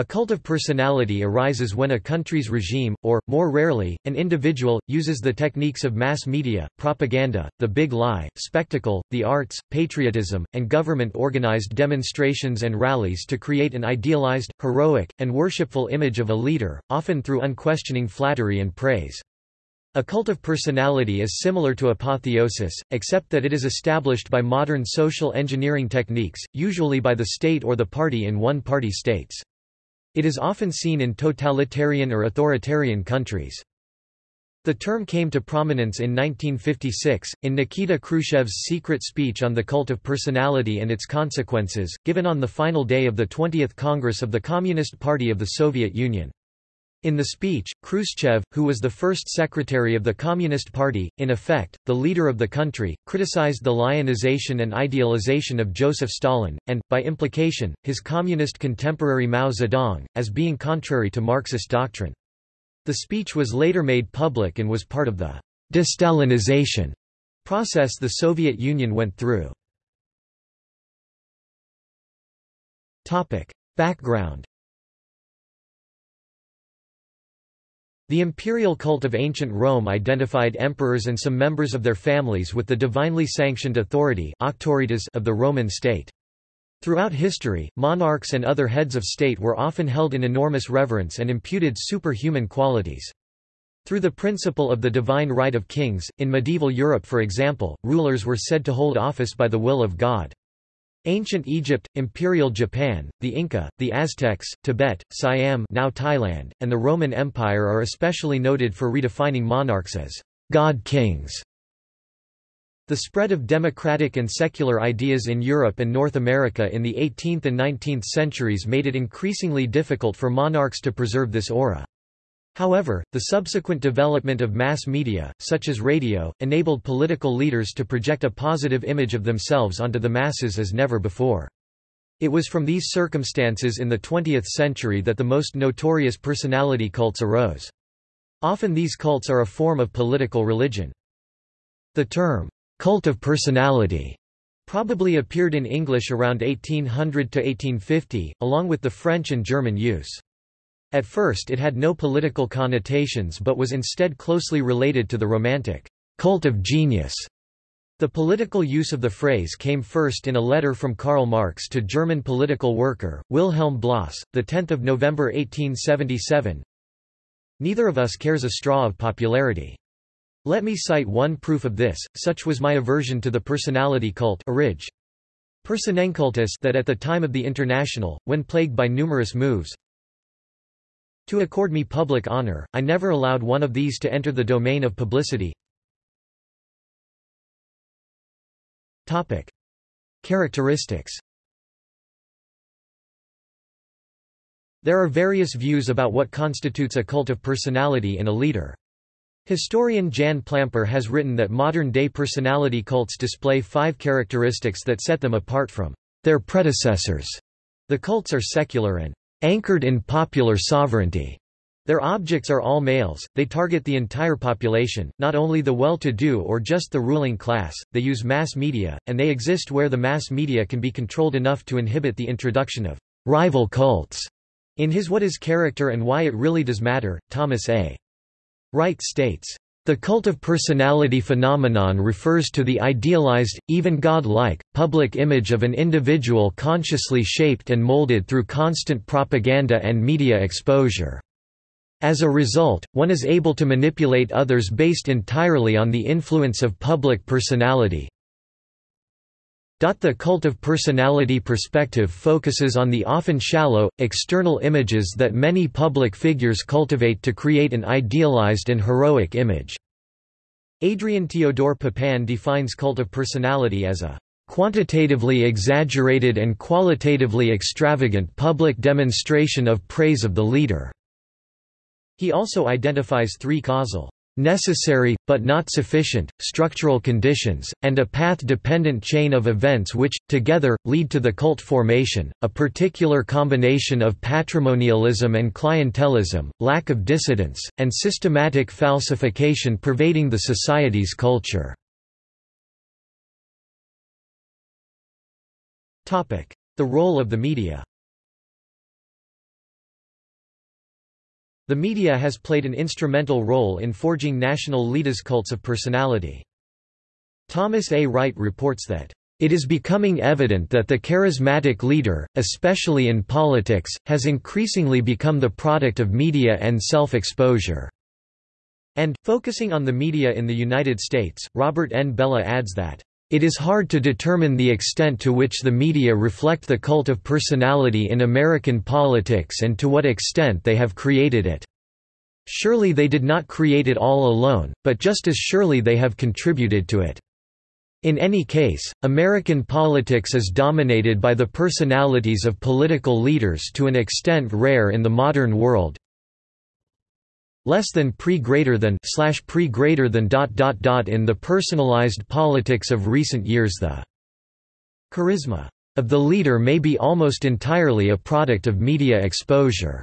A cult of personality arises when a country's regime, or, more rarely, an individual, uses the techniques of mass media, propaganda, the big lie, spectacle, the arts, patriotism, and government-organized demonstrations and rallies to create an idealized, heroic, and worshipful image of a leader, often through unquestioning flattery and praise. A cult of personality is similar to apotheosis, except that it is established by modern social engineering techniques, usually by the state or the party in one-party states. It is often seen in totalitarian or authoritarian countries. The term came to prominence in 1956, in Nikita Khrushchev's secret speech on the cult of personality and its consequences, given on the final day of the 20th Congress of the Communist Party of the Soviet Union. In the speech, Khrushchev, who was the first secretary of the Communist Party, in effect, the leader of the country, criticized the lionization and idealization of Joseph Stalin, and, by implication, his communist contemporary Mao Zedong, as being contrary to Marxist doctrine. The speech was later made public and was part of the «de-Stalinization» process the Soviet Union went through. Topic. Background The imperial cult of ancient Rome identified emperors and some members of their families with the divinely sanctioned authority of the Roman state. Throughout history, monarchs and other heads of state were often held in enormous reverence and imputed superhuman qualities. Through the principle of the divine right of kings, in medieval Europe for example, rulers were said to hold office by the will of God. Ancient Egypt, Imperial Japan, the Inca, the Aztecs, Tibet, Siam now Thailand, and the Roman Empire are especially noted for redefining monarchs as god-kings. The spread of democratic and secular ideas in Europe and North America in the 18th and 19th centuries made it increasingly difficult for monarchs to preserve this aura. However, the subsequent development of mass media, such as radio, enabled political leaders to project a positive image of themselves onto the masses as never before. It was from these circumstances in the 20th century that the most notorious personality cults arose. Often these cults are a form of political religion. The term, cult of personality, probably appeared in English around 1800 to 1850, along with the French and German use. At first it had no political connotations but was instead closely related to the Romantic cult of genius. The political use of the phrase came first in a letter from Karl Marx to German political worker, Wilhelm Blos, 10 November 1877 Neither of us cares a straw of popularity. Let me cite one proof of this, such was my aversion to the personality cult Personenkultus that at the time of the International, when plagued by numerous moves, to accord me public honor, I never allowed one of these to enter the domain of publicity. Characteristics There are various views about what constitutes a cult of personality in a leader. Historian Jan Plamper has written that modern-day personality cults display five characteristics that set them apart from their predecessors. The cults are secular and anchored in popular sovereignty. Their objects are all males, they target the entire population, not only the well-to-do or just the ruling class, they use mass media, and they exist where the mass media can be controlled enough to inhibit the introduction of rival cults. In his What is Character and Why It Really Does Matter, Thomas A. Wright states, the cult of personality phenomenon refers to the idealized, even god-like, public image of an individual consciously shaped and molded through constant propaganda and media exposure. As a result, one is able to manipulate others based entirely on the influence of public personality, the cult of personality perspective focuses on the often shallow, external images that many public figures cultivate to create an idealized and heroic image. Adrian Teodor Popan defines cult of personality as a quantitatively exaggerated and qualitatively extravagant public demonstration of praise of the leader. He also identifies three causal necessary, but not sufficient, structural conditions, and a path-dependent chain of events which, together, lead to the cult formation, a particular combination of patrimonialism and clientelism, lack of dissidence, and systematic falsification pervading the society's culture. The role of the media The media has played an instrumental role in forging national leaders' cults of personality. Thomas A. Wright reports that it is becoming evident that the charismatic leader, especially in politics, has increasingly become the product of media and self-exposure." And, focusing on the media in the United States, Robert N. Bellah adds that, "...it is hard to determine the extent to which the media reflect the cult of personality in American politics and to what extent they have created it. Surely they did not create it all alone, but just as surely they have contributed to it." In any case, American politics is dominated by the personalities of political leaders to an extent rare in the modern world. Less than pre greater than slash pre greater than dot dot dot in the personalized politics of recent years the charisma of the leader may be almost entirely a product of media exposure.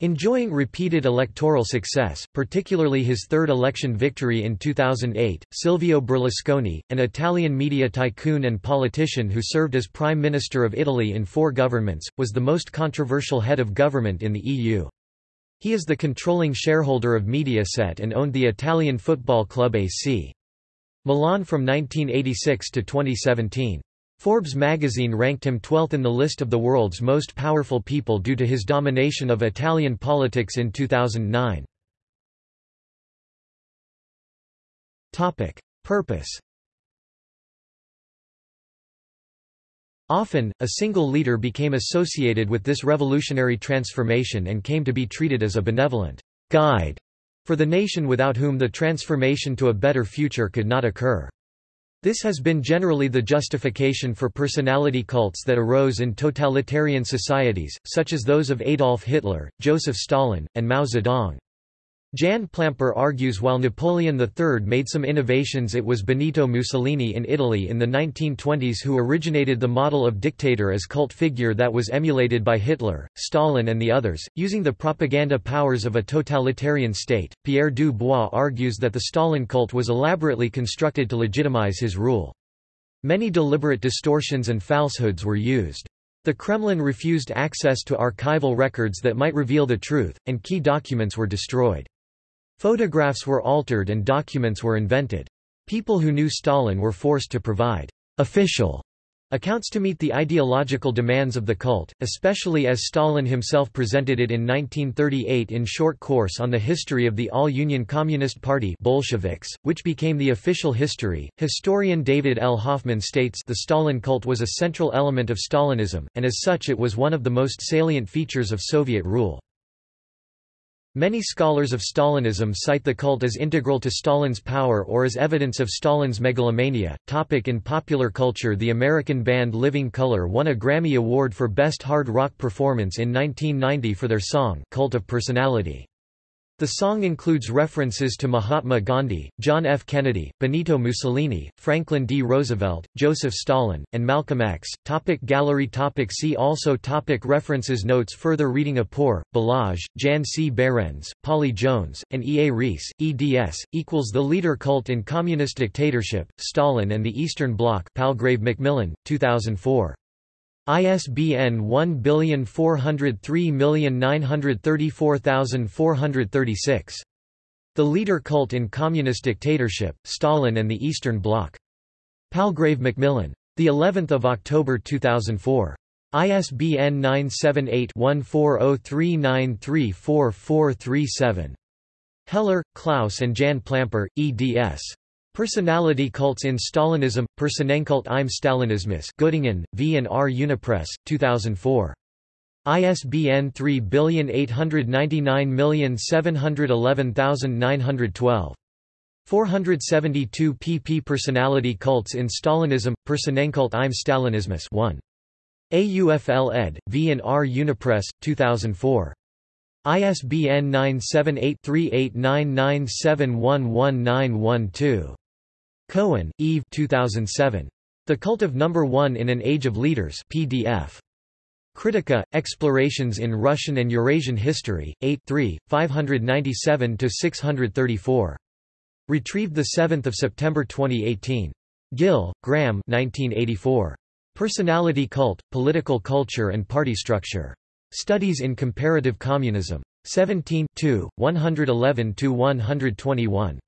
Enjoying repeated electoral success, particularly his third election victory in 2008, Silvio Berlusconi, an Italian media tycoon and politician who served as Prime Minister of Italy in four governments, was the most controversial head of government in the EU. He is the controlling shareholder of Mediaset and owned the Italian football club AC Milan from 1986 to 2017. Forbes magazine ranked him 12th in the list of the world's most powerful people due to his domination of Italian politics in 2009. Topic: Purpose. Often, a single leader became associated with this revolutionary transformation and came to be treated as a benevolent guide for the nation without whom the transformation to a better future could not occur. This has been generally the justification for personality cults that arose in totalitarian societies, such as those of Adolf Hitler, Joseph Stalin, and Mao Zedong. Jan Plamper argues while Napoleon III made some innovations it was Benito Mussolini in Italy in the 1920s who originated the model of dictator as cult figure that was emulated by Hitler, Stalin and the others, using the propaganda powers of a totalitarian state. Pierre du Bois argues that the Stalin cult was elaborately constructed to legitimize his rule. Many deliberate distortions and falsehoods were used. The Kremlin refused access to archival records that might reveal the truth, and key documents were destroyed. Photographs were altered and documents were invented. People who knew Stalin were forced to provide official accounts to meet the ideological demands of the cult, especially as Stalin himself presented it in 1938 in Short Course on the History of the All-Union Communist Party Bolsheviks, which became the official history. Historian David L. Hoffman states the Stalin cult was a central element of Stalinism, and as such it was one of the most salient features of Soviet rule. Many scholars of Stalinism cite the cult as integral to Stalin's power or as evidence of Stalin's megalomania. Topic in popular culture The American band Living Colour won a Grammy Award for Best Hard Rock Performance in 1990 for their song, Cult of Personality. The song includes references to Mahatma Gandhi, John F. Kennedy, Benito Mussolini, Franklin D. Roosevelt, Joseph Stalin, and Malcolm X. Topic gallery topic See also topic References Notes Further reading Apor, Balazs, Jan C. Behrens, Polly Jones, and E. A. Rees, eds. equals The Leader Cult in Communist Dictatorship, Stalin and the Eastern Bloc Palgrave Macmillan, 2004. ISBN 1403934436. The Leader Cult in Communist Dictatorship, Stalin and the Eastern Bloc. Palgrave Macmillan. The 11th of October 2004. ISBN 978-1403934437. Heller, Klaus and Jan Plamper, eds. Personality cults in Stalinism, Personenkult im Stalinismus Göttingen, V and R Unipress, 2004. ISBN 3899711912. 472 pp Personality cults in Stalinism, Personenkult im Stalinismus 1. AUFL ed., V and R Unipress, 2004. ISBN 978 3899711912. Cohen, Yves 2007. The Cult of Number One in an Age of Leaders PDF. Kritika, Explorations in Russian and Eurasian History, 8 3, 597–634. Retrieved 7 September 2018. Gill, Graham 1984. Personality Cult, Political Culture and Party Structure. Studies in Comparative Communism. 17 2, 111–121.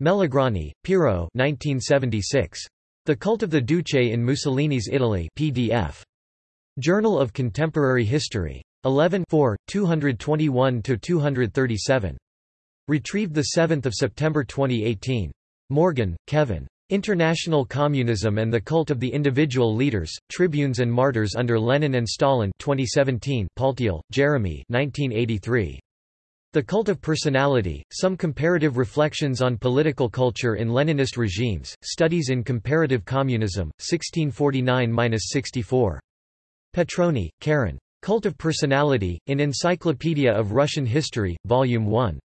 Melograni, Piero 1976. The Cult of the Duce in Mussolini's Italy PDF. Journal of Contemporary History. 11 221–237. Retrieved 7 September 2018. Morgan, Kevin. International Communism and the Cult of the Individual Leaders, Tribunes and Martyrs under Lenin and Stalin 2017 Paltiel, Jeremy 1983. The Cult of Personality, Some Comparative Reflections on Political Culture in Leninist Regimes, Studies in Comparative Communism, 1649–64. Petrone, Karen. Cult of Personality, in Encyclopedia of Russian History, Volume 1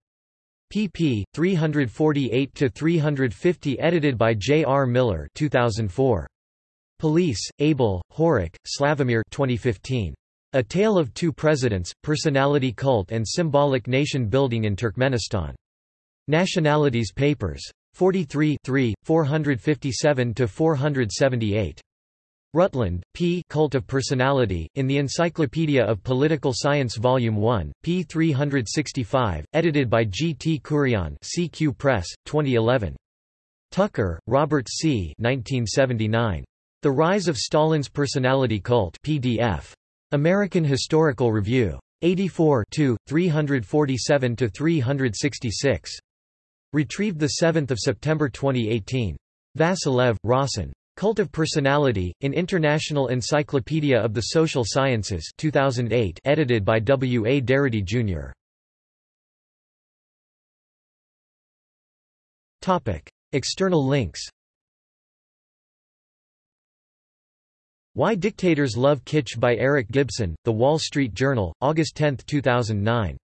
pp. 348–350 edited by J. R. Miller 2004. Polese, Abel, Horák, Slavomir 2015. A Tale of Two Presidents, Personality Cult and Symbolic Nation Building in Turkmenistan. Nationalities Papers. 43 457–478. Rutland, P. Cult of Personality, in the Encyclopedia of Political Science Volume 1, p. 365, edited by G. T. Kurian CQ Press, 2011. Tucker, Robert C. 1979. The Rise of Stalin's Personality Cult PDF. American Historical Review. 84 347–366. Retrieved 7 September 2018. Vasilev, Rossen. Cult of Personality, in International Encyclopedia of the Social Sciences 2008 edited by W. A. Darity, Jr. External links Why Dictators Love Kitsch by Eric Gibson, The Wall Street Journal, August 10, 2009